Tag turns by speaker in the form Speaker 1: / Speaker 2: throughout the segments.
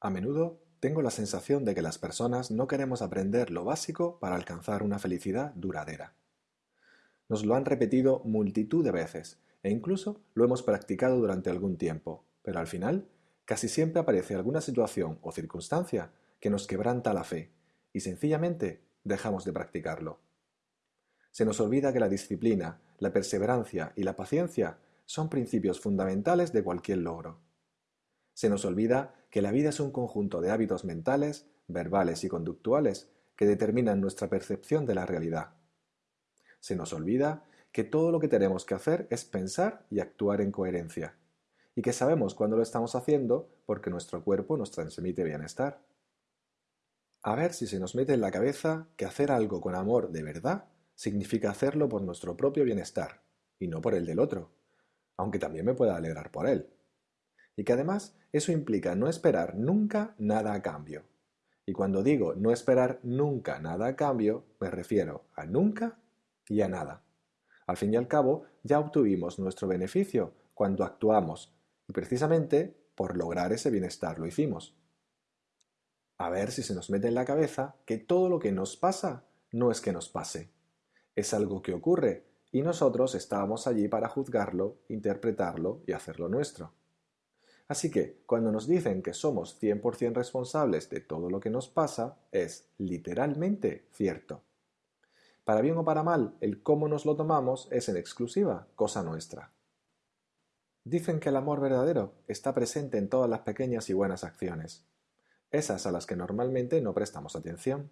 Speaker 1: A menudo tengo la sensación de que las personas no queremos aprender lo básico para alcanzar una felicidad duradera. Nos lo han repetido multitud de veces e incluso lo hemos practicado durante algún tiempo, pero al final casi siempre aparece alguna situación o circunstancia que nos quebranta la fe y sencillamente dejamos de practicarlo. Se nos olvida que la disciplina, la perseverancia y la paciencia son principios fundamentales de cualquier logro. Se nos olvida que la vida es un conjunto de hábitos mentales, verbales y conductuales que determinan nuestra percepción de la realidad. Se nos olvida que todo lo que tenemos que hacer es pensar y actuar en coherencia, y que sabemos cuándo lo estamos haciendo porque nuestro cuerpo nos transmite bienestar. A ver si se nos mete en la cabeza que hacer algo con amor de verdad significa hacerlo por nuestro propio bienestar y no por el del otro, aunque también me pueda alegrar por él y que además eso implica no esperar nunca nada a cambio. Y cuando digo no esperar nunca nada a cambio, me refiero a nunca y a nada. Al fin y al cabo, ya obtuvimos nuestro beneficio cuando actuamos, y precisamente por lograr ese bienestar lo hicimos. A ver si se nos mete en la cabeza que todo lo que nos pasa no es que nos pase. Es algo que ocurre y nosotros estábamos allí para juzgarlo, interpretarlo y hacerlo nuestro. Así que cuando nos dicen que somos 100% responsables de todo lo que nos pasa, es literalmente cierto. Para bien o para mal, el cómo nos lo tomamos es en exclusiva cosa nuestra. Dicen que el amor verdadero está presente en todas las pequeñas y buenas acciones, esas a las que normalmente no prestamos atención.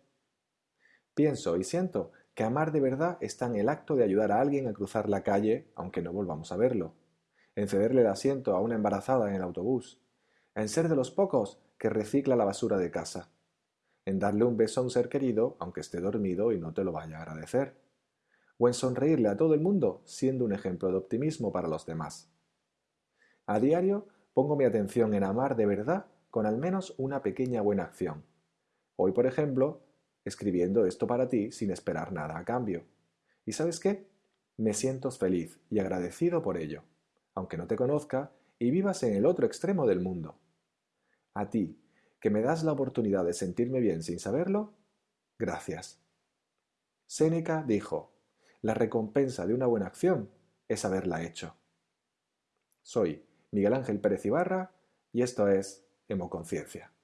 Speaker 1: Pienso y siento que amar de verdad está en el acto de ayudar a alguien a cruzar la calle aunque no volvamos a verlo en cederle el asiento a una embarazada en el autobús, en ser de los pocos que recicla la basura de casa, en darle un beso a un ser querido aunque esté dormido y no te lo vaya a agradecer, o en sonreírle a todo el mundo siendo un ejemplo de optimismo para los demás. A diario pongo mi atención en amar de verdad con al menos una pequeña buena acción. Hoy, por ejemplo, escribiendo esto para ti sin esperar nada a cambio. ¿Y sabes qué? Me siento feliz y agradecido por ello aunque no te conozca, y vivas en el otro extremo del mundo. A ti, que me das la oportunidad de sentirme bien sin saberlo, gracias. Séneca dijo, la recompensa de una buena acción es haberla hecho. Soy Miguel Ángel Pérez Ibarra y esto es Hemoconciencia.